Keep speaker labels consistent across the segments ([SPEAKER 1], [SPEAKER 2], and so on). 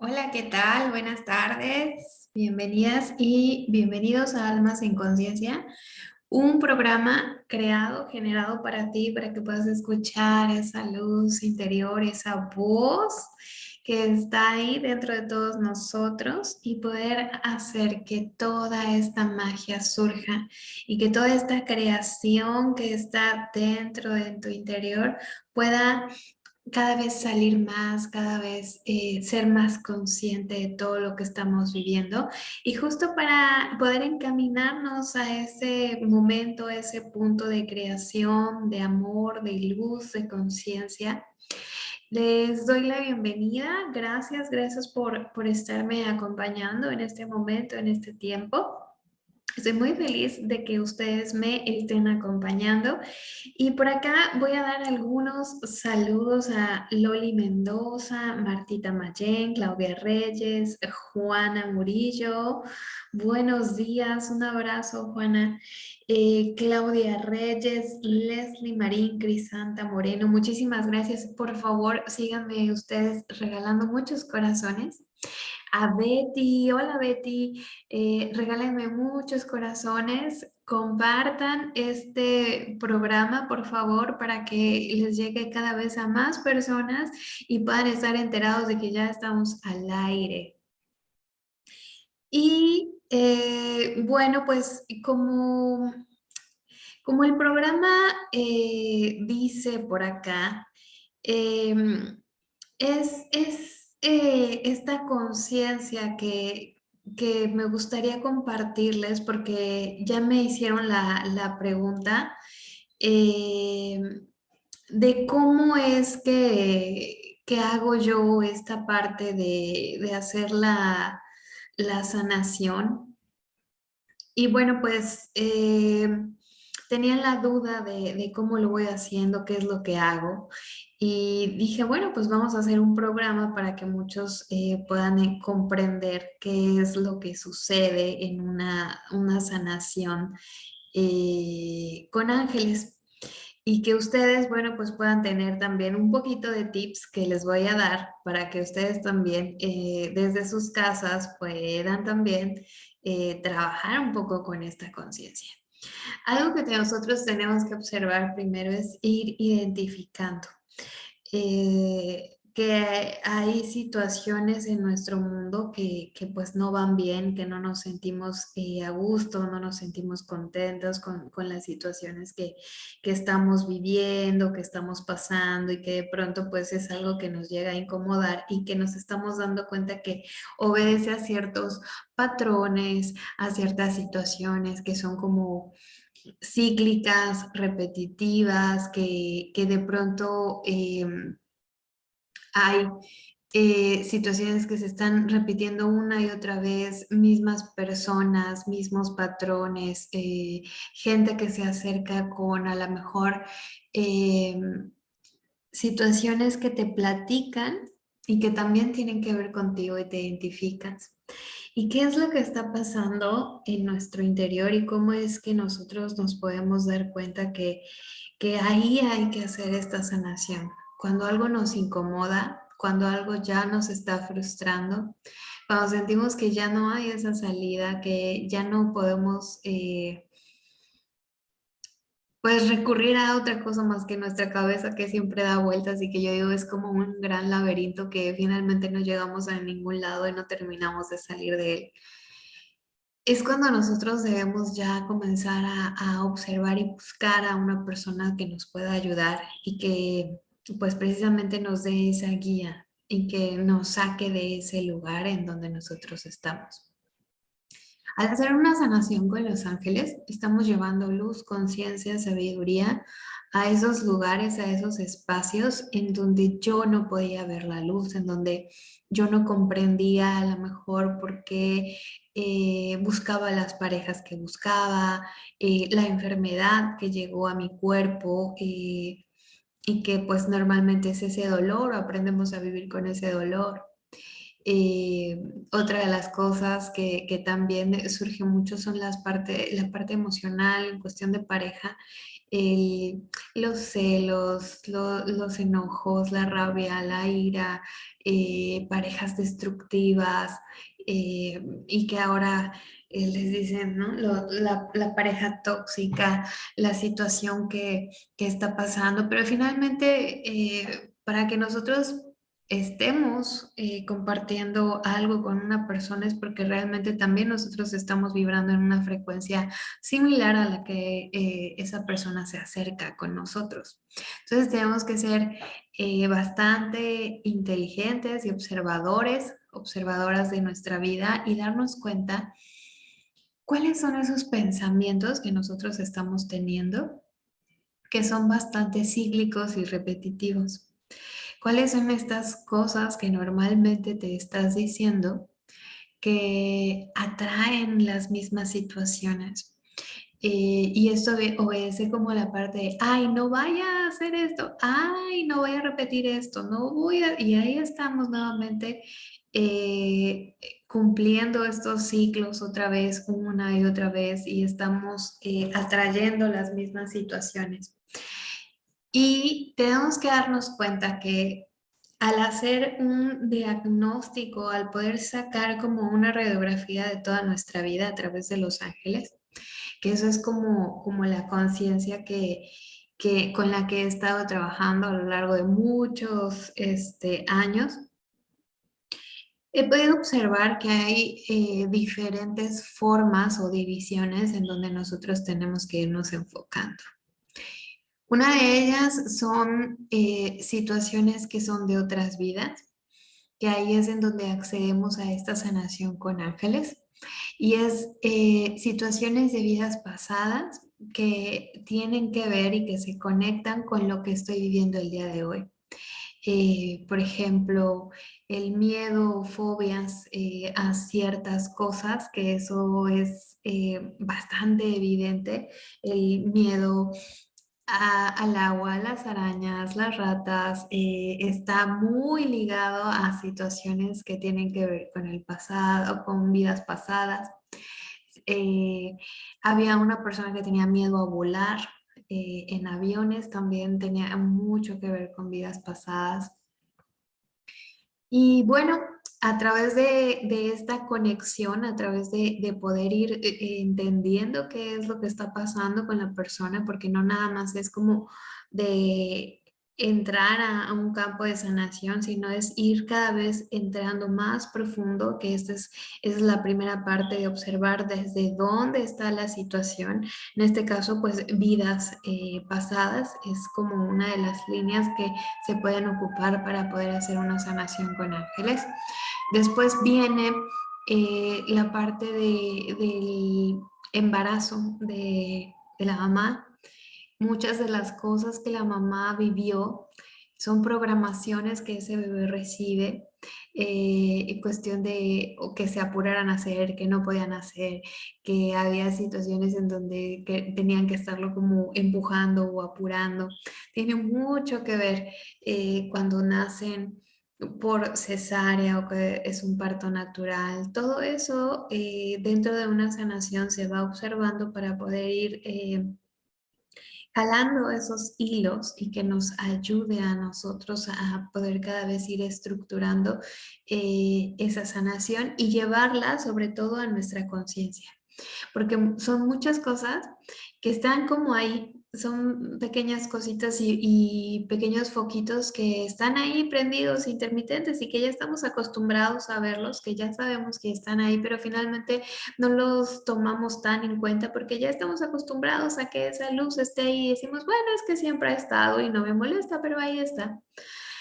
[SPEAKER 1] Hola, ¿qué tal? Buenas tardes. Bienvenidas y bienvenidos a Almas en Conciencia, un programa creado, generado para ti, para que puedas escuchar esa luz interior, esa voz que está ahí dentro de todos nosotros y poder hacer que toda esta magia surja y que toda esta creación que está dentro de tu interior pueda cada vez salir más, cada vez eh, ser más consciente de todo lo que estamos viviendo y justo para poder encaminarnos a ese momento, ese punto de creación, de amor, de luz, de conciencia. Les doy la bienvenida, gracias, gracias por, por estarme acompañando en este momento, en este tiempo. Estoy muy feliz de que ustedes me estén acompañando y por acá voy a dar algunos saludos a Loli Mendoza, Martita Mayen, Claudia Reyes, Juana Murillo. Buenos días, un abrazo Juana. Eh, Claudia Reyes, Leslie Marín, Crisanta Moreno. Muchísimas gracias. Por favor, síganme ustedes regalando muchos corazones a Betty. Hola Betty, eh, regálenme muchos corazones. Compartan este programa, por favor, para que les llegue cada vez a más personas y puedan estar enterados de que ya estamos al aire. Y eh, bueno, pues como, como el programa eh, dice por acá, em, es, es eh, esta conciencia que, me gustaría compartirles porque ya me hicieron la, pregunta eh, de cómo es que, hago yo esta parte de, hacer la, sanación. Y bueno, pues eh, tenían la duda de, cómo lo voy haciendo, qué es lo que hago. Y dije, bueno, pues vamos a hacer un programa para que muchos eh, puedan eh, comprender qué es lo que sucede en una, sanación eh, con ángeles. Y que ustedes, bueno, pues puedan tener también un poquito de tips que les voy a dar para que ustedes también desde sus casas puedan también trabajar un poco con esta conciencia. Algo que nosotros tenemos que observar primero es ir identificando eh, que hay situaciones en nuestro mundo que, pues no van bien, que no nos sentimos eh, a gusto, no nos sentimos contentos con, las situaciones que, que, estamos viviendo, que estamos pasando y que de pronto pues es algo que nos llega a incomodar y que nos estamos dando cuenta que obedece a ciertos patrones, a ciertas situaciones que son como cíclicas, repetitivas, que, de pronto em, hay eh, situaciones que se están repitiendo una y otra vez, mismas personas, mismos patrones, eh, gente que se acerca con a lo mejor em, situaciones que te platican y que también tienen que ver contigo y te identificas. ¿Y qué es lo que está pasando en nuestro interior y cómo es que nosotros nos podemos dar cuenta que, que ahí hay que hacer esta sanación? Cuando algo nos incomoda, cuando algo ya nos está frustrando, cuando sentimos que ya no hay esa salida, que ya no podemos eh, pues recurrir a otra cosa más que nuestra cabeza que siempre da vueltas y que yo digo es como un gran laberinto que finalmente no llegamos a ningún lado y no terminamos de salir de él. Es cuando nosotros debemos ya comenzar a, observar y buscar a una persona que nos pueda ayudar y que pues precisamente nos dé esa guía y que nos saque de ese lugar en donde nosotros estamos. Al hacer una sanación con los ángeles, estamos llevando luz, conciencia, sabiduría a esos lugares, a esos espacios en donde yo no podía ver la luz, en donde yo no comprendía a lo mejor por qué eh, buscaba las parejas que buscaba, eh, la enfermedad que llegó a mi cuerpo eh, y que pues normalmente es ese dolor aprendemos a vivir con ese dolor. Eh, otra de las cosas que, también surge mucho son las parte, la parte emocional en cuestión de pareja los celos, los enojos, la rabia, la ira, eh, parejas destructivas eh, y que ahora eh, les dicen, ¿no? la, pareja tóxica, la situación que, que está pasando, pero finalmente para que nosotros estemos eh, compartiendo algo con una persona es porque realmente también nosotros estamos vibrando en una frecuencia similar a la que eh, esa persona se acerca con nosotros. Entonces tenemos que ser eh, bastante inteligentes y observadores, observadoras de nuestra vida y darnos cuenta cuáles son esos pensamientos que nosotros estamos teniendo que son bastante cíclicos y repetitivos. ¿Cuáles son estas cosas que normalmente te estás diciendo que atraen las mismas situaciones? Eh, y esto obedece como la parte de, ay, no vaya a hacer esto, ay, no voy a repetir esto, no voy a... Y ahí estamos nuevamente eh, cumpliendo estos ciclos otra vez, una y otra vez, y estamos eh, atrayendo las mismas situaciones. Y tenemos que darnos cuenta que al hacer un diagnóstico, al poder sacar como una radiografía de toda nuestra vida a través de los ángeles, que eso es como, como la conciencia que, que, con la que he estado trabajando a lo largo de muchos este, años, he podido observar que hay eh, diferentes formas o divisiones en donde nosotros tenemos que irnos enfocando. Una de ellas son eh, situaciones que son de otras vidas, que ahí es en donde accedemos a esta sanación con ángeles. Y es eh, situaciones de vidas pasadas que tienen que ver y que se conectan con lo que estoy viviendo el día de hoy. Eh, por ejemplo, el miedo, fobias a ciertas cosas, que eso es bastante evidente, el miedo al agua, las arañas, las ratas, eh, está muy ligado a situaciones que tienen que ver con el pasado, con vidas pasadas. Eh, había una persona que tenía miedo a volar eh, en aviones, también tenía mucho que ver con vidas pasadas. Y bueno, a través de, esta conexión, a través de, poder ir eh, eh, entendiendo qué es lo que está pasando con la persona, porque no nada más es como de entrar a, un campo de sanación, sino es ir cada vez entrando más profundo, que esta es, es la primera parte de observar desde dónde está la situación. En este caso, pues vidas eh, pasadas es como una de las líneas que se pueden ocupar para poder hacer una sanación con ángeles. Después viene eh, la parte del embarazo de, de la mamá, muchas de las cosas que la mamá vivió son programaciones que ese bebé recibe eh, en cuestión de que se apuraran a hacer, que no podían hacer, que había situaciones en donde tenían que estarlo como empujando o apurando. Tiene mucho que ver eh, cuando nacen por cesárea o que es un parto natural. Todo eso eh, dentro de una sanación se va observando para poder ir jalando esos hilos y que nos ayude a nosotros a poder cada vez ir estructurando eh, esa sanación y llevarla sobre todo a nuestra conciencia. Porque son muchas cosas que están como ahí son pequeñas cositas y, pequeños foquitos que están ahí prendidos, intermitentes y que ya estamos acostumbrados a verlos, que ya sabemos que están ahí, pero finalmente no los tomamos tan en cuenta porque ya estamos acostumbrados a que esa luz esté ahí y decimos, bueno, es que siempre ha estado y no me molesta, pero ahí está.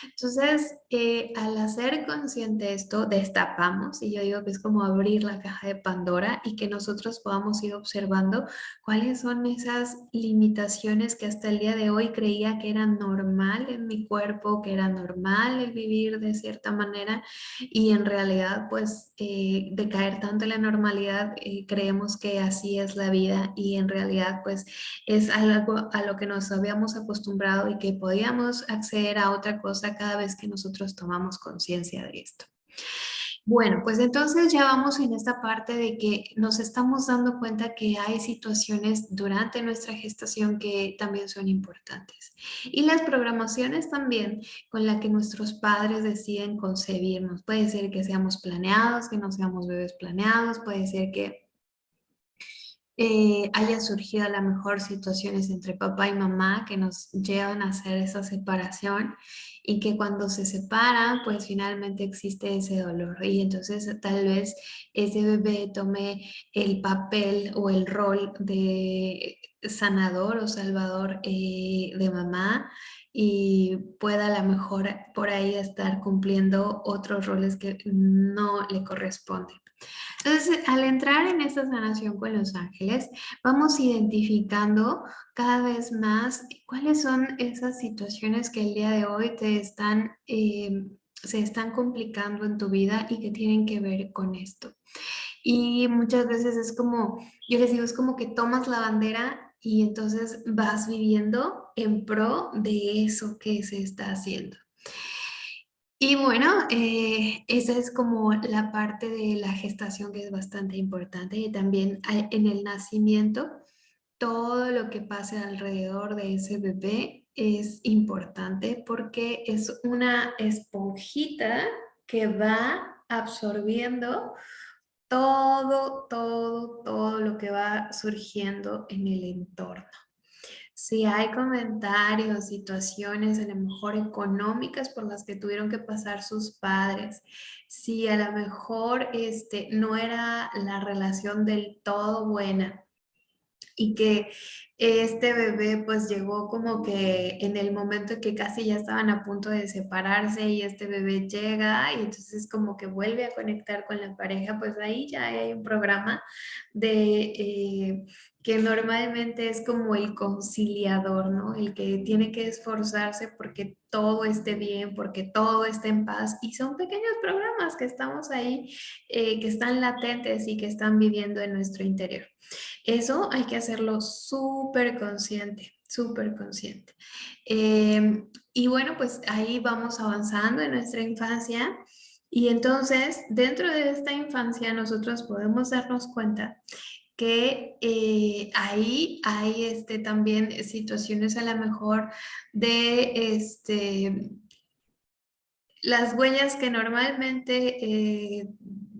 [SPEAKER 1] Entonces, eh, al hacer consciente esto, destapamos, y yo digo que es como abrir la caja de Pandora y que nosotros podamos ir observando cuáles son esas limitaciones que hasta el día de hoy creía que eran normal en mi cuerpo, que era normal el vivir de cierta manera, y en realidad, pues, eh, de caer tanto en la normalidad, eh, creemos que así es la vida, y en realidad, pues, es algo a lo que nos habíamos acostumbrado y que podíamos acceder a otra cosa cada vez que nosotros tomamos conciencia de esto. Bueno, pues entonces ya vamos en esta parte de que nos estamos dando cuenta que hay situaciones durante nuestra gestación que también son importantes. Y las programaciones también con las que nuestros padres deciden concebirnos. Puede ser que seamos planeados, que no seamos bebés planeados, puede ser que eh, haya surgido a lo mejor situaciones entre papá y mamá que nos llevan a hacer esa separación y que cuando se separan, pues finalmente existe ese dolor. Y entonces tal vez ese bebé tome el papel o el rol de sanador o salvador eh, de mamá y pueda a lo mejor por ahí estar cumpliendo otros roles que no le corresponden. Entonces, al entrar en esta sanación con los ángeles, vamos identificando cada vez más cuáles son esas situaciones que el día de hoy te están, eh, se están complicando en tu vida y que tienen que ver con esto. Y muchas veces es como, yo les digo, es como que tomas la bandera y entonces vas viviendo en pro de eso que se está haciendo. Y bueno, eh, esa es como la parte de la gestación que es bastante importante y también en el nacimiento, todo lo que pase alrededor de ese bebé es importante porque es una esponjita que va absorbiendo todo, todo, todo lo que va surgiendo en el entorno si hay comentarios, situaciones a lo mejor económicas por las que tuvieron que pasar sus padres, si a lo mejor este, no era la relación del todo buena y que este bebé pues llegó como que en el momento en que casi ya estaban a punto de separarse y este bebé llega y entonces como que vuelve a conectar con la pareja, pues ahí ya hay un programa de... Eh, que normalmente es como el conciliador, ¿no? El que tiene que esforzarse porque todo esté bien, porque todo esté en paz. Y son pequeños programas que estamos ahí, eh, que están latentes y que están viviendo en nuestro interior. Eso hay que hacerlo súper consciente, súper consciente. Em, y bueno, pues ahí vamos avanzando en nuestra infancia. Y entonces, dentro de esta infancia, nosotros podemos darnos cuenta que eh, ahí hay este, también situaciones a lo mejor de este, las huellas que normalmente eh,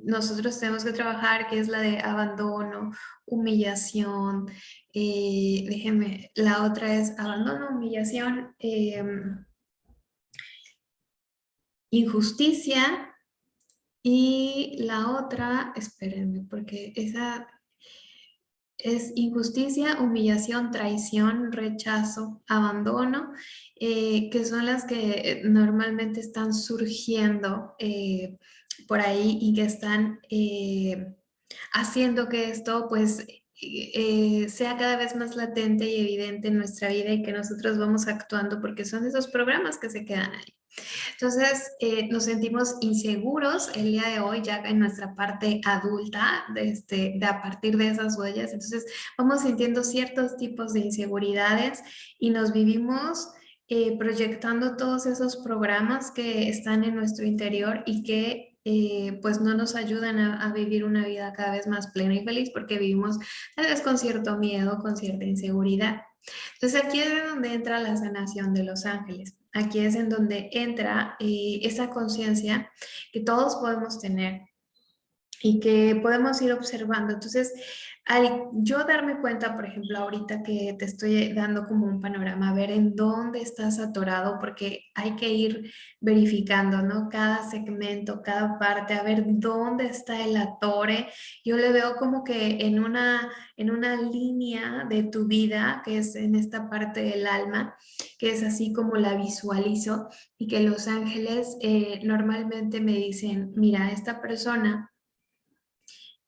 [SPEAKER 1] nosotros tenemos que trabajar, que es la de abandono, humillación, eh, déjenme, la otra es abandono, humillación, em, injusticia y la otra, espérenme, porque esa es injusticia, humillación, traición, rechazo, abandono, eh, que son las que normalmente están surgiendo eh, por ahí y que están eh, haciendo que esto pues sea cada vez más latente y evidente en nuestra vida y que nosotros vamos actuando porque son esos programas que se quedan ahí. Entonces, eh, nos sentimos inseguros el día de hoy, ya en nuestra parte adulta, de, este, de a partir de esas huellas. Entonces, vamos sintiendo ciertos tipos de inseguridades y nos vivimos eh, proyectando todos esos programas que están en nuestro interior y que eh, pues no nos ayudan a, a, vivir una vida cada vez más plena y feliz porque vivimos tal vez con cierto miedo, con cierta inseguridad. Entonces aquí es donde entra la sanación de los ángeles. Aquí es en donde entra eh, esa conciencia que todos podemos tener y que podemos ir observando. Entonces, al yo darme cuenta, por ejemplo, ahorita que te estoy dando como un panorama, a ver en dónde estás atorado, porque hay que ir verificando, ¿no? Cada segmento, cada parte, a ver dónde está el atore. Yo le veo como que en una, en una línea de tu vida, que es en esta parte del alma, que es así como la visualizo, y que los ángeles eh, normalmente me dicen, mira, esta persona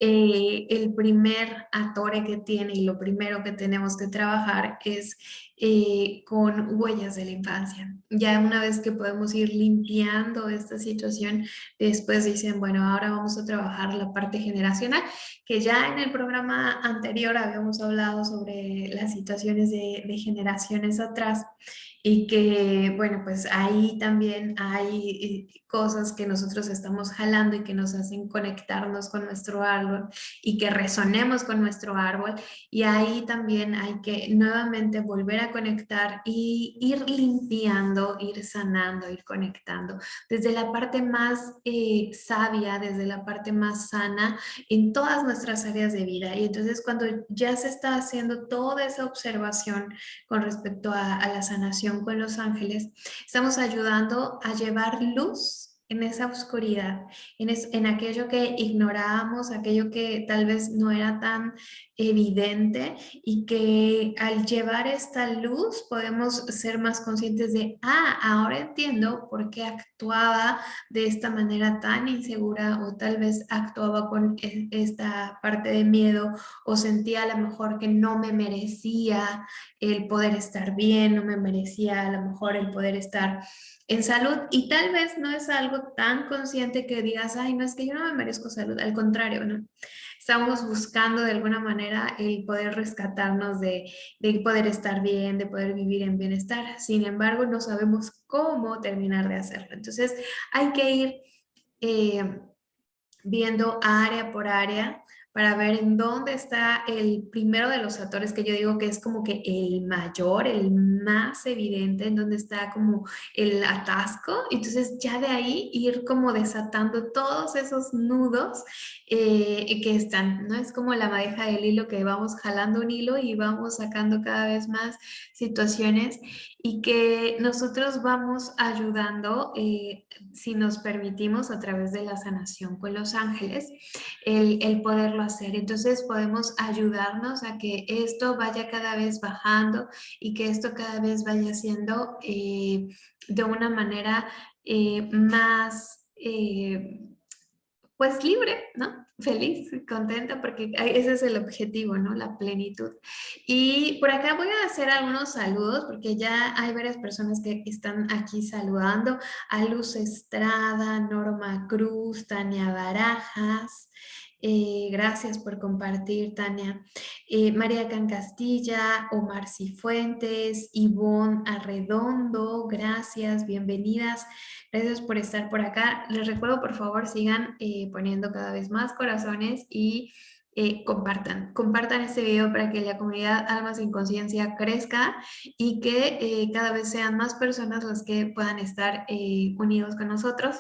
[SPEAKER 1] eh, el primer atore que tiene y lo primero que tenemos que trabajar es eh, con huellas de la infancia. Ya una vez que podemos ir limpiando esta situación, después dicen, bueno, ahora vamos a trabajar la parte generacional, que ya en el programa anterior habíamos hablado sobre las situaciones de, de generaciones atrás y que, bueno, pues ahí también hay eh, cosas que nosotros estamos jalando y que nos hacen conectarnos con nuestro árbol y que resonemos con nuestro árbol. Y ahí también hay que nuevamente volver a conectar y ir limpiando, ir sanando, ir conectando. Desde la parte más eh, sabia, desde la parte más sana en todas nuestras áreas de vida. Y entonces cuando ya se está haciendo toda esa observación con respecto a la sanación con los ángeles, estamos ayudando a llevar luz en esa oscuridad, en, en aquello que ignorábamos, aquello que tal vez no era tan evidente y que al llevar esta luz podemos ser más conscientes de, ah, ahora entiendo por qué actuaba de esta manera tan insegura o tal vez actuaba con e, esta parte de miedo o sentía a lo mejor que no me merecía el poder estar bien, no me merecía a lo mejor el poder estar en salud y tal vez no es algo tan consciente que digas, ay, no es que yo no me merezco salud, al contrario, ¿no? Estamos buscando de alguna manera el poder rescatarnos de, de poder estar bien, de poder vivir en bienestar. Sin embargo, no sabemos cómo terminar de hacerlo. Entonces, hay que ir eh, viendo área por área para ver en dónde está el primero de los actores que yo digo que es como que el mayor, el más evidente, en donde está como el atasco. Entonces ya de ahí ir como desatando todos esos nudos eh, que están, ¿no? Es como la madeja del hilo que vamos jalando un hilo y vamos sacando cada vez más situaciones y que nosotros vamos ayudando, eh, si nos permitimos, a través de la sanación con los ángeles, el, el, hacer. Entonces podemos ayudarnos a que esto vaya cada vez bajando y que esto cada vez vaya siendo eh, de una manera eh, más pues libre, ¿no? Feliz, contenta, porque ese es el objetivo, ¿no? La plenitud. Y por acá voy a hacer algunos saludos, porque ya hay varias personas que están aquí saludando. A Luz Estrada, Norma Cruz, Tania Barajas, eh, gracias por compartir, Tania. Eh, María Cancastilla, Omar Cifuentes, Ivonne Arredondo, gracias, bienvenidas. Gracias por estar por acá. Les recuerdo, por favor, sigan eh, poniendo cada vez más corazones y compartan. Compartan este video para que la comunidad Almas sin Conciencia crezca y que cada vez sean más personas las que puedan estar unidos con nosotros.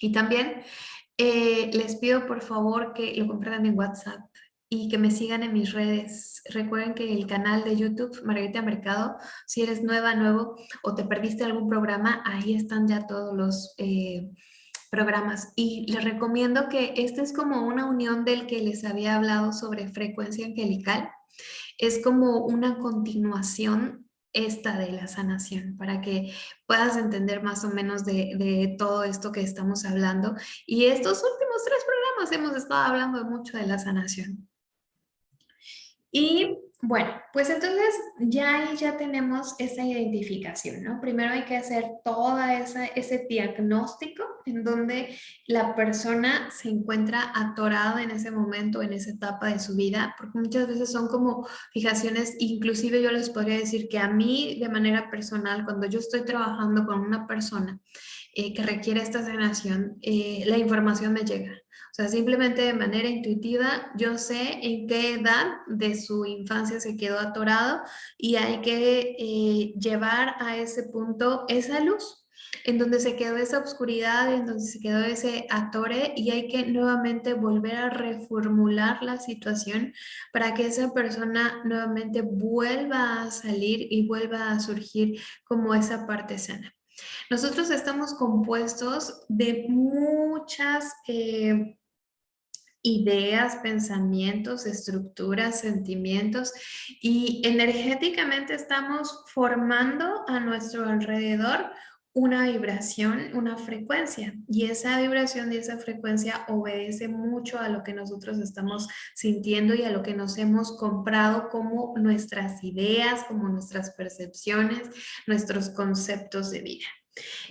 [SPEAKER 1] Y también eh, les pido por favor que lo compartan en WhatsApp y que me sigan en mis redes. Recuerden que el canal de YouTube, Margarita Mercado, si eres nueva, nuevo o te perdiste algún programa, ahí están ya todos los eh, programas. Y les recomiendo que este es como una unión del que les había hablado sobre frecuencia angelical. Es como una continuación esta de la sanación, para que puedas entender más o menos de, todo esto que estamos hablando. Y estos últimos tres programas hemos estado hablando mucho de la sanación. Y bueno, pues entonces ya ahí ya tenemos esa identificación, ¿no? Primero hay que hacer esa, ese diagnóstico en donde la persona se encuentra atorada en ese momento, en esa etapa de su vida, porque muchas veces son como fijaciones, inclusive yo les podría decir que a mí de manera personal, cuando yo estoy trabajando con una persona eh, que requiere esta sanación, eh, la información me llega. O sea, simplemente de manera intuitiva yo sé en qué edad de su infancia se quedó atorado y hay que eh, llevar a ese punto esa luz en donde se quedó esa oscuridad, en donde se quedó ese atore y hay que nuevamente volver a reformular la situación para que esa persona nuevamente vuelva a salir y vuelva a surgir como esa parte sana. Nosotros estamos compuestos de muchas eh, ideas, pensamientos, estructuras, sentimientos y energéticamente estamos formando a nuestro alrededor una vibración, una frecuencia. Y esa vibración y esa frecuencia obedece mucho a lo que nosotros estamos sintiendo y a lo que nos hemos comprado como nuestras ideas, como nuestras percepciones, nuestros conceptos de vida.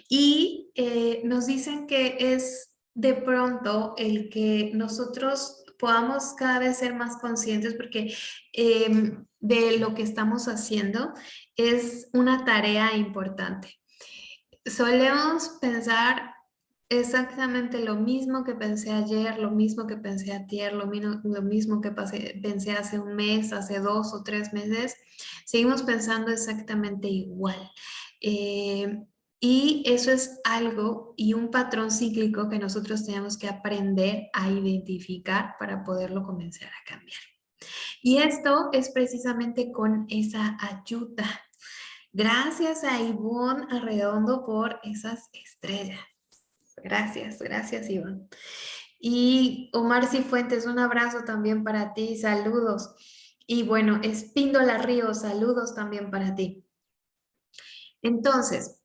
[SPEAKER 1] Y eh, nos dicen que es de pronto el que nosotros podamos cada vez ser más conscientes porque em, de lo que estamos haciendo es una tarea importante solemos pensar exactamente lo mismo que pensé ayer, lo mismo que pensé ayer, lo, lo mismo que pensé hace un mes, hace dos o tres meses. Seguimos pensando exactamente igual. Eh, y eso es algo y un patrón cíclico que nosotros tenemos que aprender a identificar para poderlo comenzar a cambiar. Y esto es precisamente con esa ayuda Gracias a Ivonne Arredondo por esas estrellas. Gracias, gracias Ivonne. Y Omar Cifuentes, un abrazo también para ti, saludos. Y bueno, Espíndola Ríos, saludos también para ti. Entonces,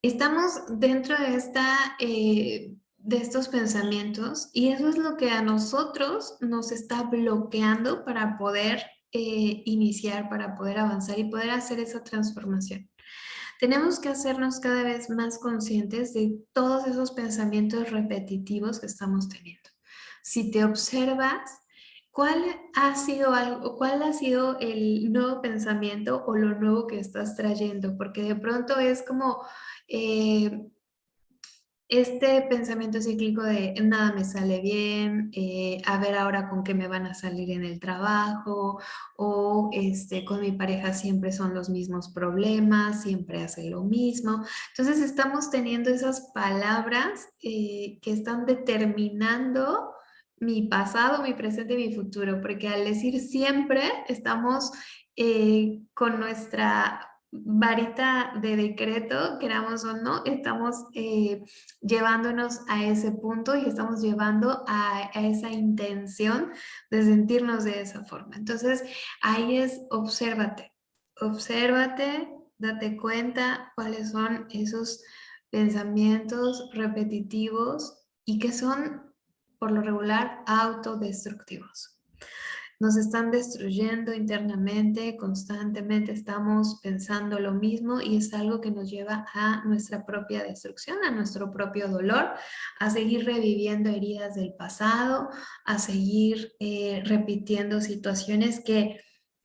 [SPEAKER 1] estamos dentro de, esta, eh, de estos pensamientos y eso es lo que a nosotros nos está bloqueando para poder eh, iniciar, para poder avanzar y poder hacer esa transformación. Tenemos que hacernos cada vez más conscientes de todos esos pensamientos repetitivos que estamos teniendo. Si te observas, ¿cuál ha sido, algo, cuál ha sido el nuevo pensamiento o lo nuevo que estás trayendo? Porque de pronto es como... Eh, este pensamiento cíclico de nada me sale bien, eh, a ver ahora con qué me van a salir en el trabajo, o este, con mi pareja siempre son los mismos problemas, siempre hace lo mismo. Entonces estamos teniendo esas palabras eh, que están determinando mi pasado, mi presente y mi futuro, porque al decir siempre estamos eh, con nuestra varita de decreto, queramos o no, estamos eh, llevándonos a ese punto y estamos llevando a, esa intención de sentirnos de esa forma. Entonces, ahí es obsérvate, obsérvate, date cuenta cuáles son esos pensamientos repetitivos y que son, por lo regular, autodestructivos nos están destruyendo internamente, constantemente estamos pensando lo mismo y es algo que nos lleva a nuestra propia destrucción, a nuestro propio dolor, a seguir reviviendo heridas del pasado, a seguir eh, repitiendo situaciones que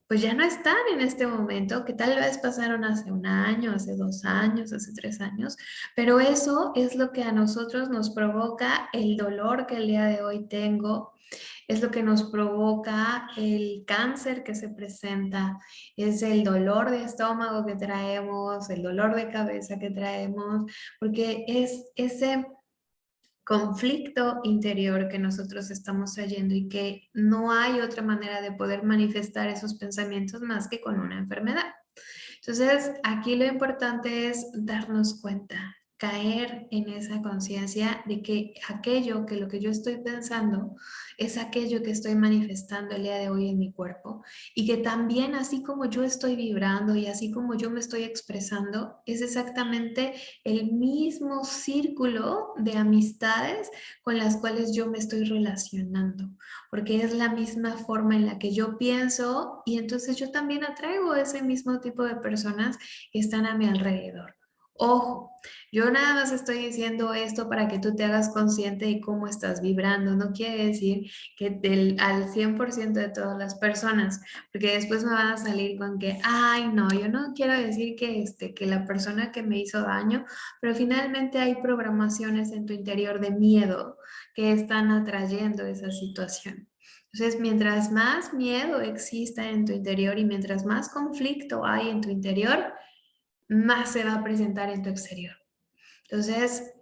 [SPEAKER 1] pues ya no están en este momento, que tal vez pasaron hace un año, hace dos años, hace tres años, pero eso es lo que a nosotros nos provoca el dolor que el día de hoy tengo, es lo que nos provoca el cáncer que se presenta, es el dolor de estómago que traemos, el dolor de cabeza que traemos, porque es ese conflicto interior que nosotros estamos trayendo y que no hay otra manera de poder manifestar esos pensamientos más que con una enfermedad. Entonces, aquí lo importante es darnos cuenta, caer en esa conciencia de que aquello que lo que yo estoy pensando es aquello que estoy manifestando el día de hoy en mi cuerpo y que también así como yo estoy vibrando y así como yo me estoy expresando es exactamente el mismo círculo de amistades con las cuales yo me estoy relacionando porque es la misma forma en la que yo pienso y entonces yo también atraigo ese mismo tipo de personas que están a mi alrededor. Ojo, yo nada más estoy diciendo esto para que tú te hagas consciente de cómo estás vibrando. No quiere decir que del, al 100% de todas las personas, porque después me van a salir con que, ay, no, yo no quiero decir que, este, que la persona que me hizo daño, pero finalmente hay programaciones en tu interior de miedo que están atrayendo esa situación. Entonces, mientras más miedo exista en tu interior y mientras más conflicto hay en tu interior, más se va a presentar en tu exterior. Entonces,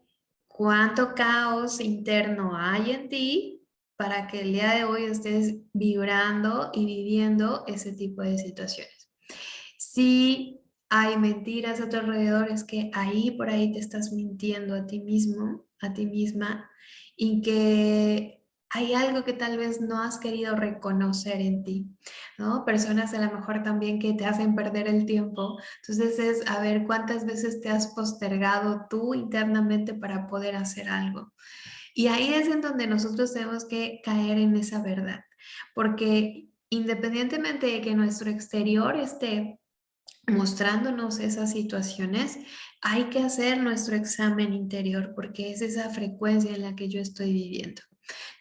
[SPEAKER 1] ¿cuánto caos interno hay en ti para que el día de hoy estés vibrando y viviendo ese tipo de situaciones? Si hay mentiras a tu alrededor, es que ahí por ahí te estás mintiendo a ti mismo, a ti misma, y que hay algo que tal vez no has querido reconocer en ti, ¿no? Personas a lo mejor también que te hacen perder el tiempo. Entonces es a ver cuántas veces te has postergado tú internamente para poder hacer algo. Y ahí es en donde nosotros tenemos que caer en esa verdad, porque independientemente de que nuestro exterior esté mostrándonos esas situaciones, hay que hacer nuestro examen interior porque es esa frecuencia en la que yo estoy viviendo.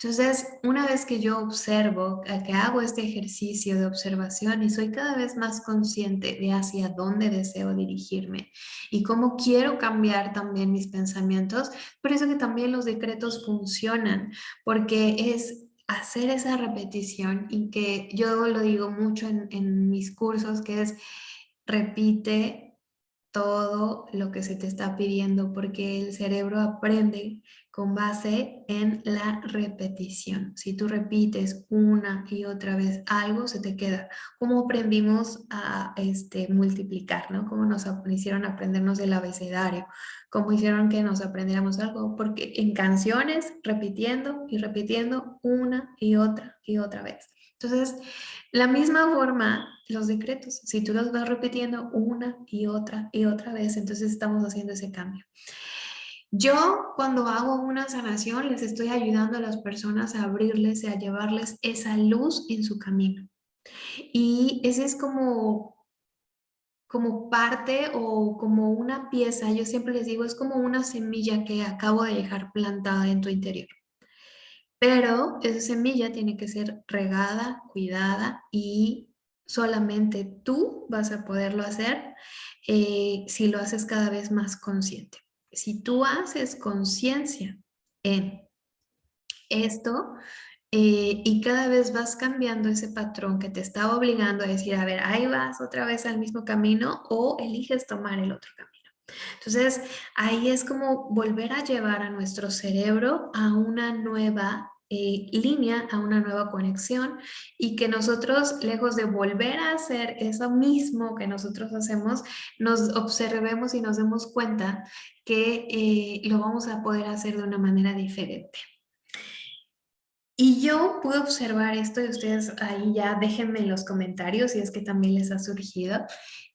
[SPEAKER 1] Entonces, una vez que yo observo, que hago este ejercicio de observación y soy cada vez más consciente de hacia dónde deseo dirigirme y cómo quiero cambiar también mis pensamientos, por eso que también los decretos funcionan, porque es hacer esa repetición y que yo lo digo mucho en, en mis cursos, que es repite todo lo que se te está pidiendo porque el cerebro aprende con base en la repetición. Si tú repites una y otra vez algo, se te queda. Como aprendimos a este, multiplicar, ¿no? Como nos hicieron aprendernos el abecedario, como hicieron que nos aprendiéramos algo, porque en canciones, repitiendo y repitiendo una y otra y otra vez. Entonces, la misma forma, los decretos, si tú los vas repitiendo una y otra y otra vez, entonces estamos haciendo ese cambio. Yo cuando hago una sanación les estoy ayudando a las personas a abrirles y a llevarles esa luz en su camino. Y ese es como, como parte o como una pieza, yo siempre les digo, es como una semilla que acabo de dejar plantada en tu interior. Pero esa semilla tiene que ser regada, cuidada y solamente tú vas a poderlo hacer eh, si lo haces cada vez más consciente. Si tú haces conciencia en esto eh, y cada vez vas cambiando ese patrón que te está obligando a decir, a ver, ahí vas otra vez al mismo camino o eliges tomar el otro camino. Entonces, ahí es como volver a llevar a nuestro cerebro a una nueva eh, línea, a una nueva conexión y que nosotros, lejos de volver a hacer eso mismo que nosotros hacemos, nos observemos y nos demos cuenta que eh, lo vamos a poder hacer de una manera diferente. Y yo pude observar esto y ustedes ahí ya déjenme en los comentarios si es que también les ha surgido.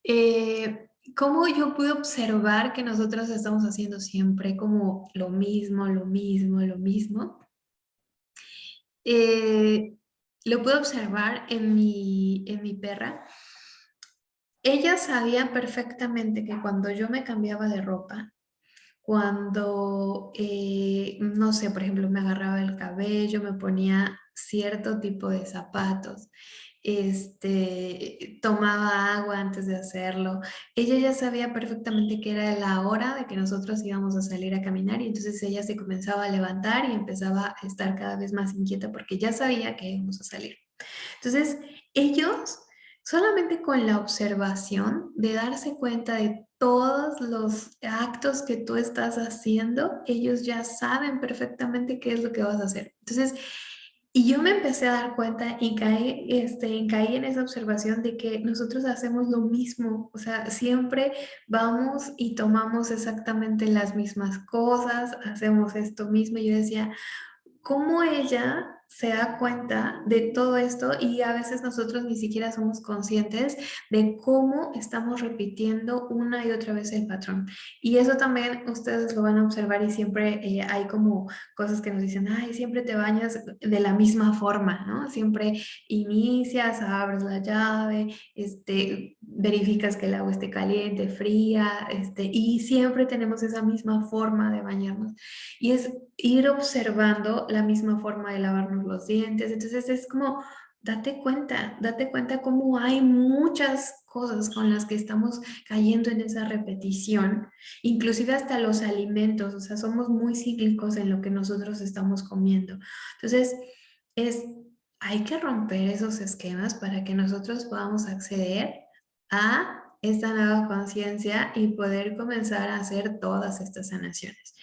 [SPEAKER 1] Eh, ¿Cómo yo pude observar que nosotros estamos haciendo siempre como lo mismo, lo mismo, lo mismo? Eh, lo puedo observar en mi, en mi perra. Ella sabía perfectamente que cuando yo me cambiaba de ropa, cuando, eh, no sé, por ejemplo, me agarraba el cabello, me ponía cierto tipo de zapatos, este, tomaba agua antes de hacerlo. Ella ya sabía perfectamente que era la hora de que nosotros íbamos a salir a caminar y entonces ella se comenzaba a levantar y empezaba a estar cada vez más inquieta porque ya sabía que íbamos a salir. Entonces, ellos solamente con la observación de darse cuenta de todos los actos que tú estás haciendo, ellos ya saben perfectamente qué es lo que vas a hacer. Entonces, y yo me empecé a dar cuenta y caí, este, caí en esa observación de que nosotros hacemos lo mismo, o sea, siempre vamos y tomamos exactamente las mismas cosas, hacemos esto mismo. Y yo decía, ¿cómo ella se da cuenta de todo esto y a veces nosotros ni siquiera somos conscientes de cómo estamos repitiendo una y otra vez el patrón. Y eso también ustedes lo van a observar y siempre eh, hay como cosas que nos dicen, ay, siempre te bañas de la misma forma, ¿no? Siempre inicias, abres la llave, este, verificas que el agua esté caliente, fría, este, y siempre tenemos esa misma forma de bañarnos. Y es ir observando la misma forma de lavarnos los dientes. Entonces es como, date cuenta, date cuenta cómo hay muchas cosas con las que estamos cayendo en esa repetición, inclusive hasta los alimentos, o sea, somos muy cíclicos en lo que nosotros estamos comiendo. Entonces, es, hay que romper esos esquemas para que nosotros podamos acceder a esta nueva conciencia y poder comenzar a hacer todas estas sanaciones.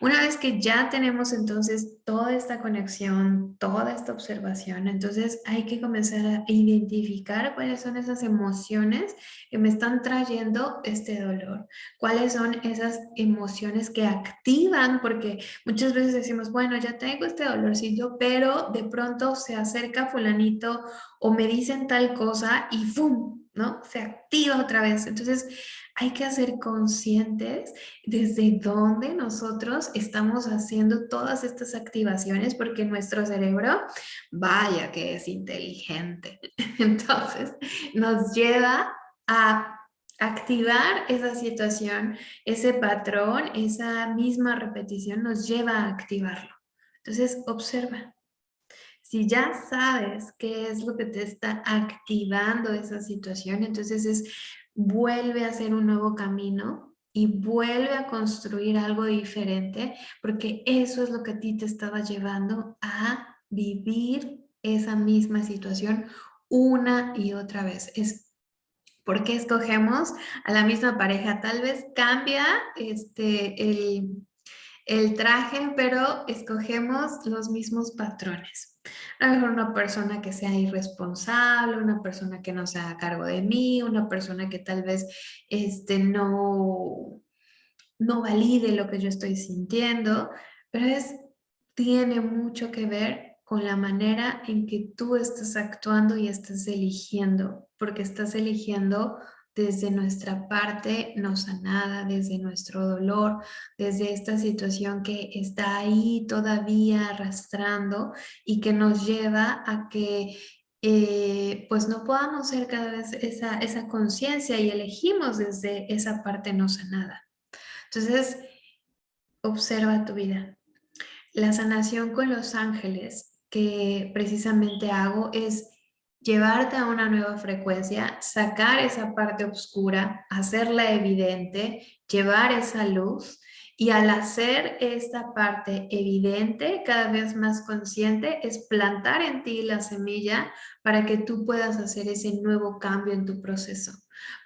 [SPEAKER 1] Una vez que ya tenemos entonces toda esta conexión, toda esta observación, entonces hay que comenzar a identificar cuáles son esas emociones que me están trayendo este dolor, cuáles son esas emociones que activan, porque muchas veces decimos, bueno, ya tengo este dolorcito, pero de pronto se acerca fulanito o me dicen tal cosa y ¡fum! ¿no? Se activa otra vez. Entonces, hay que ser conscientes desde dónde nosotros estamos haciendo todas estas activaciones porque nuestro cerebro, vaya que es inteligente. Entonces, nos lleva a activar esa situación, ese patrón, esa misma repetición nos lleva a activarlo. Entonces, observa. Si ya sabes qué es lo que te está activando esa situación, entonces es vuelve a hacer un nuevo camino y vuelve a construir algo diferente, porque eso es lo que a ti te estaba llevando a vivir esa misma situación una y otra vez. Es porque escogemos a la misma pareja. Tal vez cambia este, el, el traje, pero escogemos los mismos patrones. A lo mejor una persona que sea irresponsable, una persona que no se haga cargo de mí, una persona que tal vez este, no, no valide lo que yo estoy sintiendo, pero es, tiene mucho que ver con la manera en que tú estás actuando y estás eligiendo, porque estás eligiendo desde nuestra parte no sanada, desde nuestro dolor, desde esta situación que está ahí todavía arrastrando y que nos lleva a que eh, pues no podamos ser cada vez esa, esa conciencia y elegimos desde esa parte no sanada. Entonces, observa tu vida. La sanación con los ángeles que precisamente hago es llevarte a una nueva frecuencia, sacar esa parte oscura, hacerla evidente, llevar esa luz y al hacer esta parte evidente, cada vez más consciente, es plantar en ti la semilla para que tú puedas hacer ese nuevo cambio en tu proceso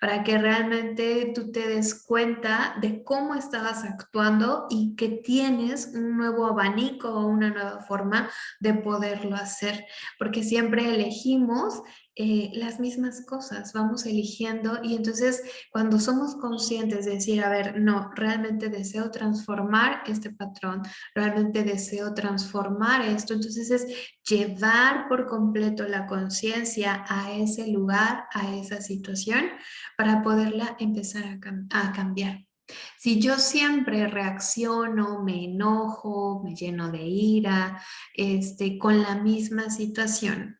[SPEAKER 1] para que realmente tú te des cuenta de cómo estabas actuando y que tienes un nuevo abanico o una nueva forma de poderlo hacer, porque siempre elegimos eh, las mismas cosas, vamos eligiendo y entonces cuando somos conscientes de decir, a ver, no, realmente deseo transformar este patrón, realmente deseo transformar esto, entonces es llevar por completo la conciencia a ese lugar, a esa situación, para poderla empezar a, a cambiar. Si yo siempre reacciono, me enojo, me lleno de ira, este, con la misma situación,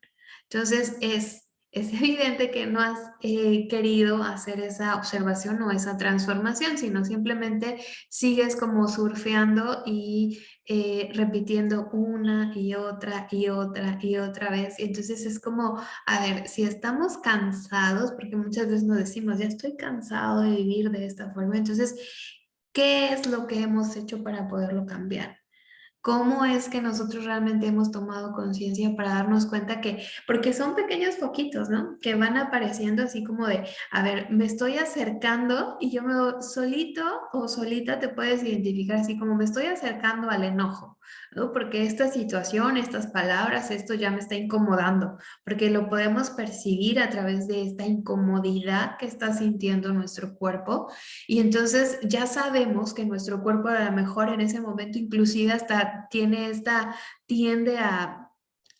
[SPEAKER 1] entonces es es evidente que no has eh, querido hacer esa observación o esa transformación, sino simplemente sigues como surfeando y eh, repitiendo una y otra y otra y otra vez. Y entonces es como, a ver, si estamos cansados, porque muchas veces nos decimos, ya estoy cansado de vivir de esta forma, entonces, ¿qué es lo que hemos hecho para poderlo cambiar? Cómo es que nosotros realmente hemos tomado conciencia para darnos cuenta que, porque son pequeños foquitos, ¿no? Que van apareciendo así como de, a ver, me estoy acercando y yo me solito o solita te puedes identificar así como me estoy acercando al enojo. Porque esta situación, estas palabras, esto ya me está incomodando, porque lo podemos percibir a través de esta incomodidad que está sintiendo nuestro cuerpo y entonces ya sabemos que nuestro cuerpo a lo mejor en ese momento inclusive hasta tiene esta, tiende a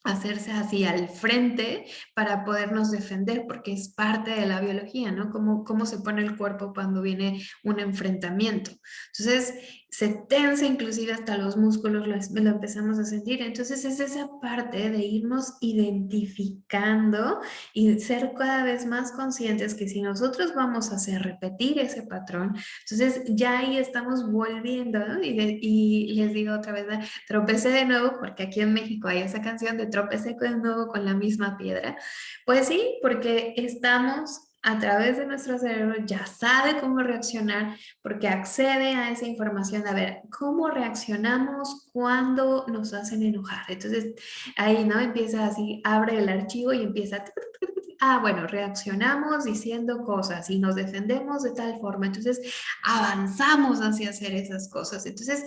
[SPEAKER 1] hacerse así al frente para podernos defender, porque es parte de la biología, ¿no? Cómo, cómo se pone el cuerpo cuando viene un enfrentamiento. Entonces, se tensa inclusive hasta los músculos, lo, lo, empezamos a sentir. Entonces es esa parte de irnos identificando y ser cada vez más conscientes que si nosotros vamos a hacer repetir ese patrón, entonces ya ahí estamos volviendo, y, y, les digo otra vez, tropecé de nuevo, porque aquí en México hay esa canción de tropecé de nuevo con la misma piedra. Pues sí, porque estamos a través de nuestro cerebro ya sabe cómo reaccionar porque accede a esa información a ver cómo reaccionamos cuando nos hacen enojar. Entonces ahí no empieza así, abre el archivo y empieza, ah bueno, reaccionamos diciendo cosas y nos defendemos de tal forma. Entonces avanzamos hacia hacer esas cosas. Entonces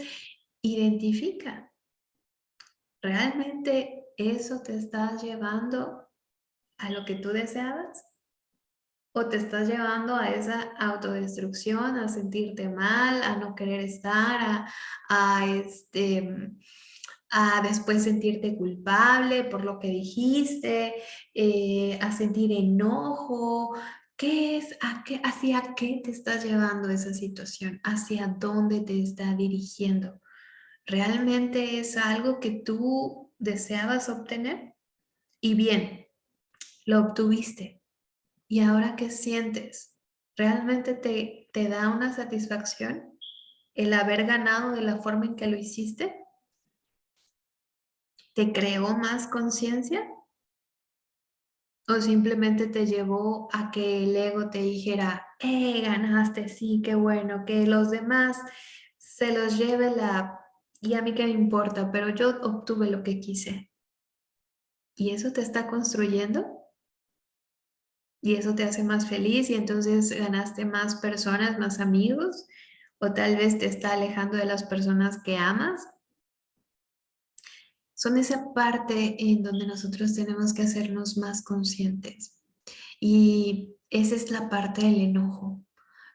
[SPEAKER 1] identifica, ¿realmente eso te está llevando a lo que tú deseabas? O te estás llevando a esa autodestrucción, a sentirte mal, a no querer estar, a, este, a después sentirte culpable por lo que dijiste, eh, a sentir enojo. ¿Qué es? A qué, ¿Hacia qué te estás llevando esa situación? ¿Hacia dónde te está dirigiendo? ¿Realmente es algo que tú deseabas obtener? Y bien, lo obtuviste ¿Y ahora qué sientes? ¿Realmente te, te da una satisfacción el haber ganado de la forma en que lo hiciste? ¿Te creó más conciencia? ¿O simplemente te llevó a que el ego te dijera, eh, ganaste, sí, qué bueno, que los demás se los lleve la... y a mí qué me importa, pero yo obtuve lo que quise. ¿Y eso te está construyendo? Y eso te hace más feliz y entonces ganaste más personas, más amigos o tal vez te está alejando de las personas que amas. Son esa parte en donde nosotros tenemos que hacernos más conscientes y esa es la parte del enojo.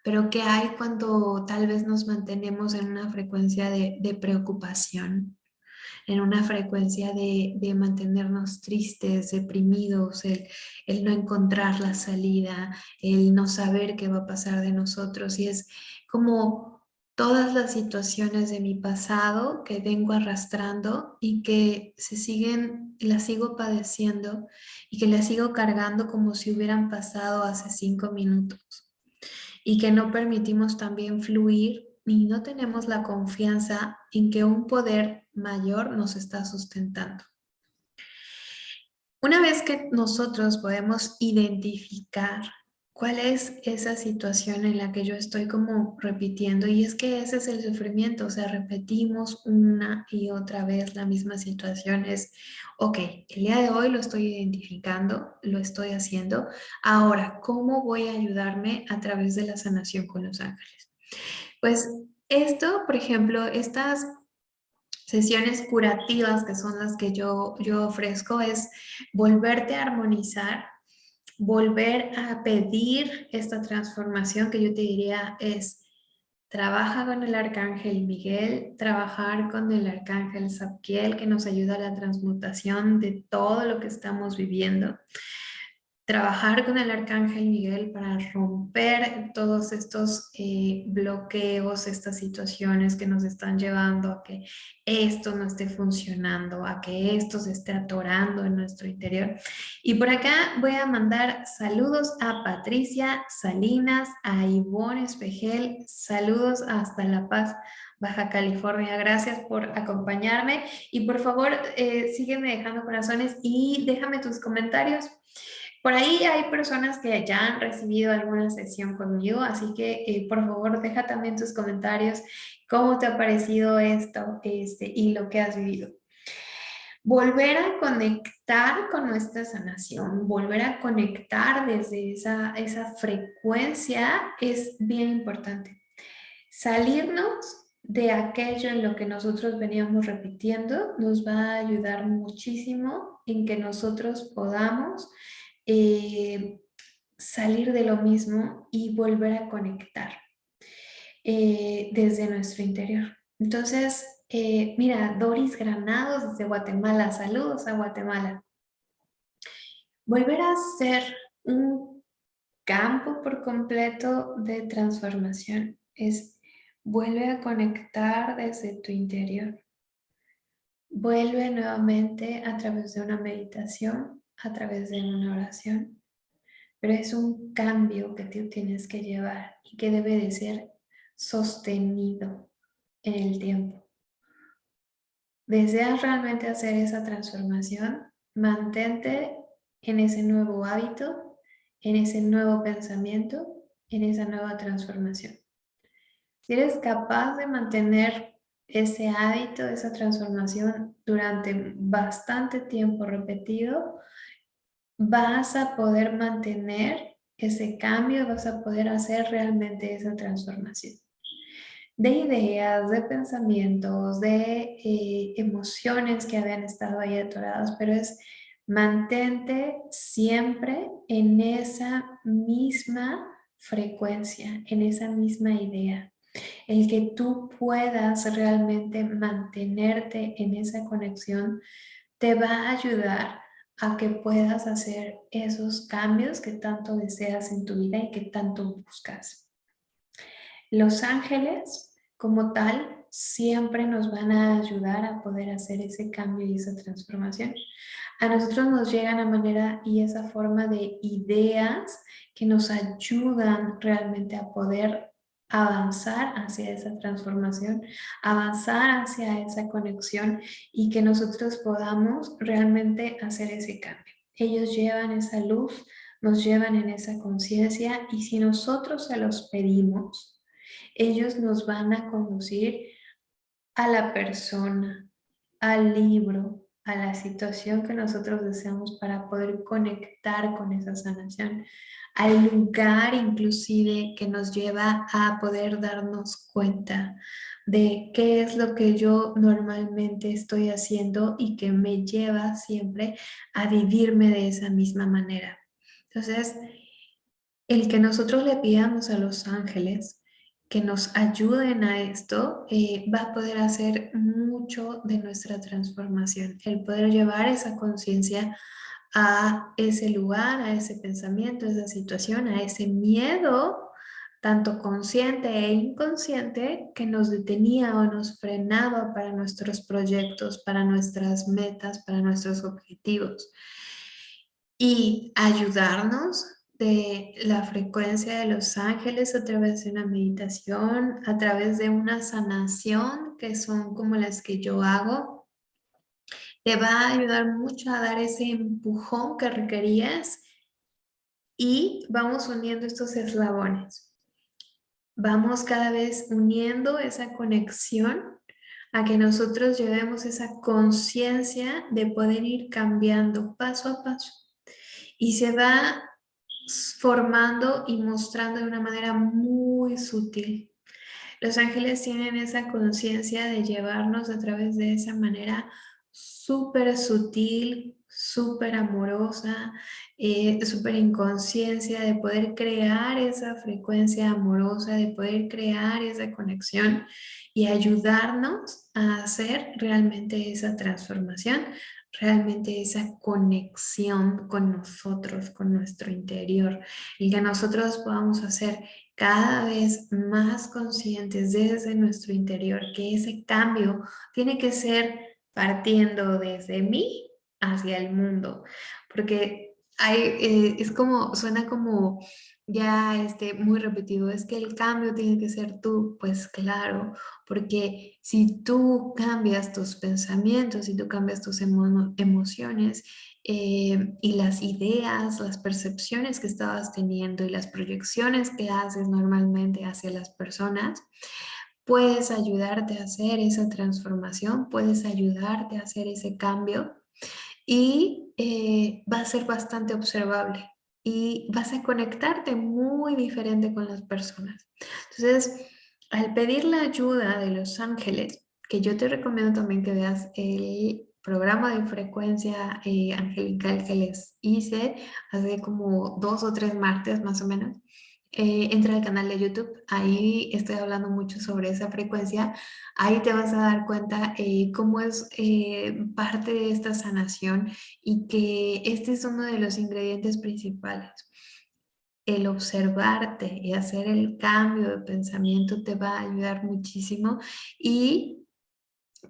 [SPEAKER 1] Pero ¿qué hay cuando tal vez nos mantenemos en una frecuencia de, de preocupación? En una frecuencia de, mantenernos tristes, deprimidos, el, el, no encontrar la salida, el no saber qué va a pasar de nosotros. Y es como todas las situaciones de mi pasado que vengo arrastrando y que se siguen, las sigo padeciendo y que las sigo cargando como si hubieran pasado hace cinco minutos. Y que no permitimos también fluir y no tenemos la confianza en que un poder mayor nos está sustentando. Una vez que nosotros podemos identificar cuál es esa situación en la que yo estoy como repitiendo y es que ese es el sufrimiento, o sea, repetimos una y otra vez la misma situación, es, ok, el día de hoy lo estoy identificando, lo estoy haciendo, ahora, ¿cómo voy a ayudarme a través de la sanación con los ángeles? Pues esto, por ejemplo, estas sesiones curativas que son las que yo, yo ofrezco es volverte a armonizar, volver a pedir esta transformación que yo te diría es trabaja con el arcángel Miguel, trabajar con el arcángel Zapquiel que nos ayuda a la transmutación de todo lo que estamos viviendo trabajar con el Arcángel Miguel para romper todos estos eh, bloqueos, estas situaciones que nos están llevando a que esto no esté funcionando, a que esto se esté atorando en nuestro interior. Y por acá voy a mandar saludos a Patricia Salinas, a Ivonne Espejel, saludos hasta La Paz, Baja California. Gracias por acompañarme y por favor eh, sígueme dejando corazones y déjame tus comentarios por ahí hay personas que ya han recibido alguna sesión conmigo, así que eh, por favor deja también tus comentarios cómo te ha parecido esto este, y lo que has vivido. Volver a conectar con nuestra sanación, volver a conectar desde esa, esa frecuencia es bien importante. Salirnos de aquello en lo que nosotros veníamos repitiendo nos va a ayudar muchísimo en que nosotros podamos eh, salir de lo mismo y volver a conectar eh, desde nuestro interior. Entonces, eh, mira, Doris Granados desde Guatemala, saludos a Guatemala. Volver a ser un campo por completo de transformación es vuelve a conectar desde tu interior. Vuelve nuevamente a través de una meditación a través de una oración, pero es un cambio que tú tienes que llevar y que debe de ser sostenido en el tiempo. ¿Deseas realmente hacer esa transformación? Mantente en ese nuevo hábito en ese nuevo pensamiento, en esa nueva transformación. Si eres capaz de mantener ese hábito, esa transformación durante bastante tiempo repetido, vas a poder mantener ese cambio, vas a poder hacer realmente esa transformación de ideas, de pensamientos, de eh, emociones que habían estado ahí atoradas, pero es mantente siempre en esa misma frecuencia, en esa misma idea. El que tú puedas realmente mantenerte en esa conexión te va a ayudar a que puedas hacer esos cambios que tanto deseas en tu vida y que tanto buscas. Los ángeles, como tal, siempre nos van a ayudar a poder hacer ese cambio y esa transformación. A nosotros nos llegan a manera y esa forma de ideas que nos ayudan realmente a poder avanzar hacia esa transformación, avanzar hacia esa conexión y que nosotros podamos realmente hacer ese cambio. Ellos llevan esa luz, nos llevan en esa conciencia y si nosotros se los pedimos, ellos nos van a conducir a la persona, al libro, a la situación que nosotros deseamos para poder conectar con esa sanación, al lugar inclusive que nos lleva a poder darnos cuenta de qué es lo que yo normalmente estoy haciendo y que me lleva siempre a vivirme de esa misma manera. Entonces, el que nosotros le pidamos a los ángeles que nos ayuden a esto, eh, va a poder hacer mucho de nuestra transformación. El poder llevar esa conciencia a ese lugar, a ese pensamiento, a esa situación, a ese miedo, tanto consciente e inconsciente, que nos detenía o nos frenaba para nuestros proyectos, para nuestras metas, para nuestros objetivos. Y ayudarnos de la frecuencia de los ángeles a través de una meditación, a través de una sanación, que son como las que yo hago, te va a ayudar mucho a dar ese empujón que requerías y vamos uniendo estos eslabones. Vamos cada vez uniendo esa conexión a que nosotros llevemos esa conciencia de poder ir cambiando paso a paso. Y se va formando y mostrando de una manera muy sutil. Los ángeles tienen esa conciencia de llevarnos a través de esa manera súper sutil, súper amorosa, eh, súper inconsciencia, de poder crear esa frecuencia amorosa, de poder crear esa conexión y ayudarnos a hacer realmente esa transformación realmente esa conexión con nosotros, con nuestro interior, y que nosotros podamos hacer cada vez más conscientes desde nuestro interior que ese cambio tiene que ser partiendo desde mí hacia el mundo, porque eh, es como, suena como ya este, muy repetido, es que el cambio tiene que ser tú, pues claro, porque si tú cambias tus pensamientos, si tú cambias tus emociones eh, y las ideas, las percepciones que estabas teniendo y las proyecciones que haces normalmente hacia las personas, puedes ayudarte a hacer esa transformación, puedes ayudarte a hacer ese cambio y eh, va a ser bastante observable y vas a conectarte muy diferente con las personas. Entonces, al pedir la ayuda de los ángeles, que yo te recomiendo también que veas el programa de frecuencia eh, angelical que les hice hace como dos o tres martes más o menos, eh, entra al canal de YouTube, ahí estoy hablando mucho sobre esa frecuencia, ahí te vas a dar cuenta eh, cómo es eh, parte de esta sanación y que este es uno de los ingredientes principales. El observarte y hacer el cambio de pensamiento te va a ayudar muchísimo y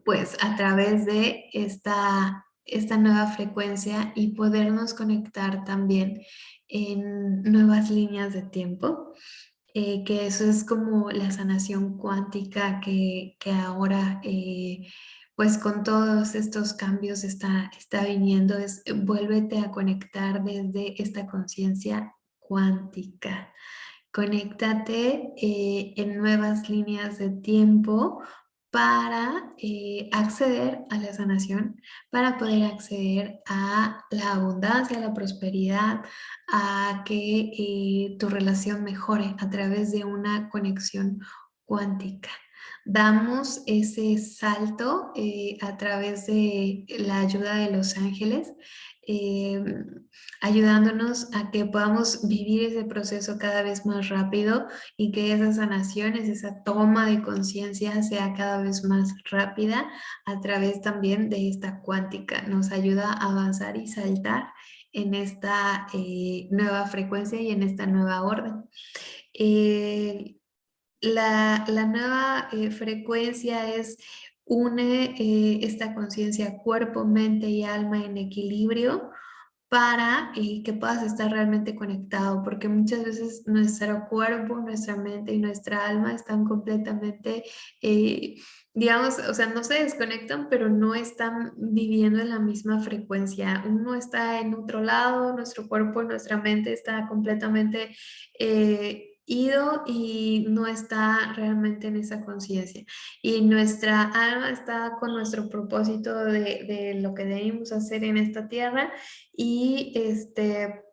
[SPEAKER 1] pues a través de esta, esta nueva frecuencia y podernos conectar también en nuevas líneas de tiempo, eh, que eso es como la sanación cuántica que, ahora, eh, pues con todos estos cambios está, está viniendo, es vuélvete a conectar desde esta conciencia cuántica. Conéctate eh, en nuevas líneas de tiempo para eh, acceder a la sanación, para poder acceder a la abundancia, a la prosperidad, a que eh, tu relación mejore a través de una conexión cuántica. Damos ese salto a través de la ayuda de los ángeles Em, ayudándonos a que podamos vivir ese proceso cada vez más rápido y que esas sanaciones, esa toma de conciencia sea cada vez más rápida a través también de esta cuántica. Nos ayuda a avanzar y saltar en esta eh, nueva frecuencia y en esta nueva orden. la, nueva eh, frecuencia es une eh, esta conciencia cuerpo, mente y alma en equilibrio para eh, que puedas estar realmente conectado, porque muchas veces nuestro cuerpo, nuestra mente y nuestra alma están completamente, eh, digamos, o sea, no se desconectan, pero no están viviendo en la misma frecuencia. Uno está en otro lado, nuestro cuerpo, nuestra mente está completamente ido y no está realmente en esa conciencia. Y nuestra alma está con nuestro propósito de, de, lo que debemos hacer en esta tierra y este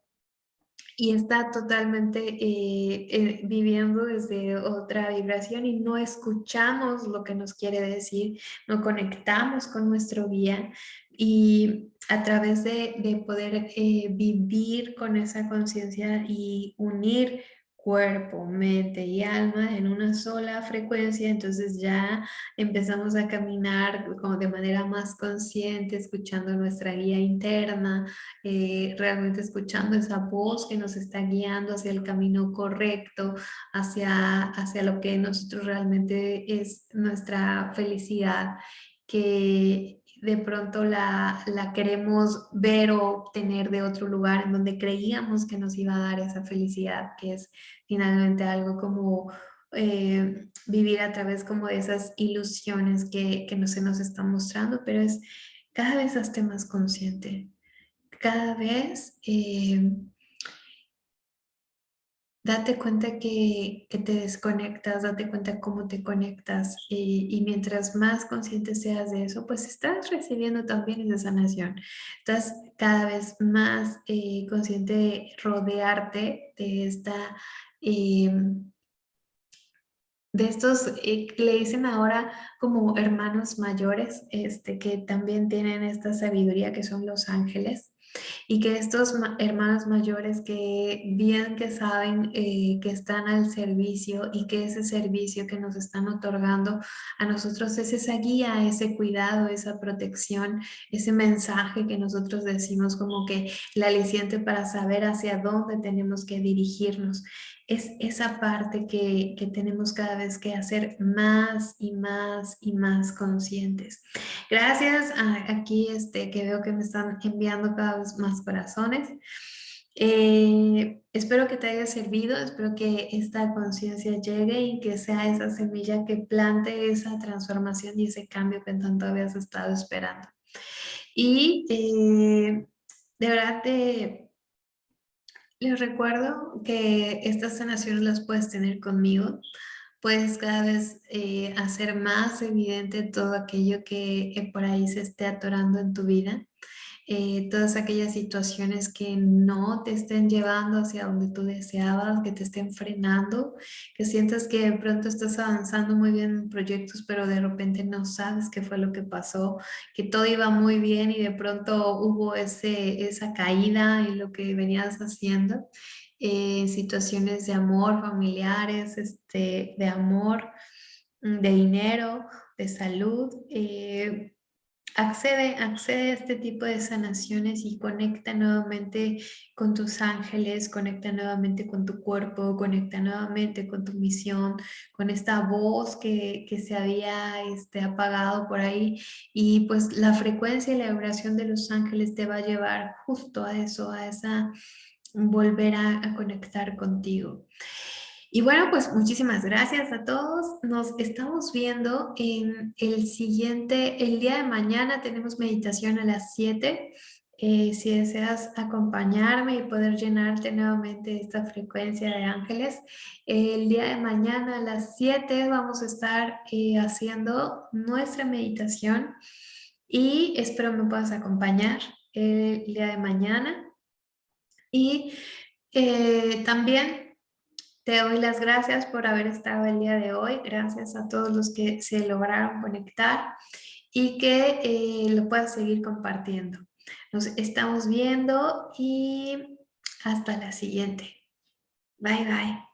[SPEAKER 1] y está totalmente eh, eh, viviendo desde otra vibración y no escuchamos lo que nos quiere decir, no conectamos con nuestro guía y a través de, de poder eh, vivir con esa conciencia y unir cuerpo, mente y alma en una sola frecuencia, entonces ya empezamos a caminar como de manera más consciente, escuchando nuestra guía interna, eh, realmente escuchando esa voz que nos está guiando hacia el camino correcto, hacia, hacia lo que nosotros realmente es nuestra felicidad, que de pronto la, queremos ver o obtener de otro lugar en donde creíamos que nos iba a dar esa felicidad, que es finalmente algo como eh, vivir a través como de esas ilusiones que, que no se nos están mostrando, pero es cada vez hazte más consciente, cada vez eh, date cuenta que, te desconectas, date cuenta cómo te conectas y, mientras más consciente seas de eso, pues estás recibiendo también esa sanación. Estás cada vez más eh, consciente de rodearte de esta... Eh, de estos, eh, le dicen ahora como hermanos mayores, este, que también tienen esta sabiduría que son los ángeles, y que estos hermanos mayores que bien que saben eh, que están al servicio y que ese servicio que nos están otorgando a nosotros es esa guía, ese cuidado, esa protección, ese mensaje que nosotros decimos como que el aliciente para saber hacia dónde tenemos que dirigirnos es esa parte que, tenemos cada vez que hacer más y más y más conscientes. Gracias aquí este, que veo que me están enviando cada vez más corazones. Eh, espero que te haya servido, espero que esta conciencia llegue y que sea esa semilla que plante esa transformación y ese cambio que tanto habías estado esperando. Y eh, de verdad te, les recuerdo que estas sanaciones las puedes tener conmigo. Puedes cada vez eh, hacer más evidente todo aquello que por ahí se esté atorando en tu vida. Eh, todas aquellas situaciones que no te estén llevando hacia donde tú deseabas, que te estén frenando, que sientas que de pronto estás avanzando muy bien en proyectos, pero de repente no sabes qué fue lo que pasó, que todo iba muy bien y de pronto hubo ese, esa caída en lo que venías haciendo. Eh, situaciones de amor, familiares, este, de amor, mm, de dinero, de salud, eh, Accede, accede a este tipo de sanaciones y conecta nuevamente con tus ángeles, conecta nuevamente con tu cuerpo, conecta nuevamente con tu misión, con esta voz que, se había este, apagado por ahí y pues la frecuencia y la vibración de los ángeles te va a llevar justo a eso, a esa volver a conectar contigo. Y bueno, pues muchísimas gracias a todos. Nos estamos viendo en el siguiente, el día de mañana tenemos meditación a las 7. eh, si deseas acompañarme y poder llenarte nuevamente esta frecuencia de ángeles, el día de mañana a las 7 vamos a estar eh, haciendo nuestra meditación y espero me puedas acompañar el día de mañana. Y eh, también te doy las gracias por haber estado el día de hoy. Gracias a todos los que se lograron conectar y que lo puedas seguir compartiendo. Nos estamos viendo y hasta la siguiente. Bye, bye.